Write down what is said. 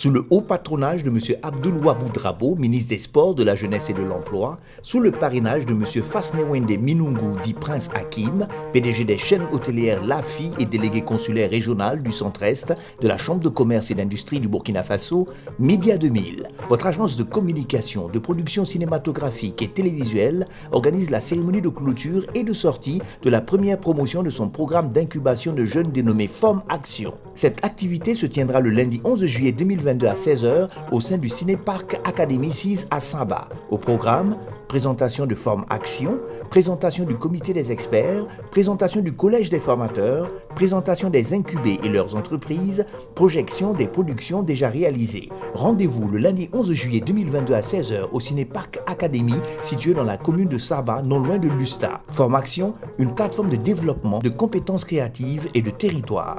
sous le haut patronage de M. Abdoul Wabou ministre des Sports, de la Jeunesse et de l'Emploi, sous le parrainage de M. Fasnewende Minungu, dit Prince Hakim, PDG des chaînes hôtelières LAFI et délégué consulaire régional du Centre-Est de la Chambre de commerce et d'industrie du Burkina Faso, Média 2000, votre agence de communication, de production cinématographique et télévisuelle, organise la cérémonie de clôture et de sortie de la première promotion de son programme d'incubation de jeunes dénommé Forme Action. Cette activité se tiendra le lundi 11 juillet 2022 à 16h au sein du Cinéparc Académie 6 à Saba. Au programme, présentation de Forme Action, présentation du comité des experts, présentation du collège des formateurs, présentation des incubés et leurs entreprises, projection des productions déjà réalisées. Rendez-vous le lundi 11 juillet 2022 à 16h au Cinéparc Académie situé dans la commune de Saba, non loin de Lusta. Forme Action, une plateforme de développement de compétences créatives et de territoire.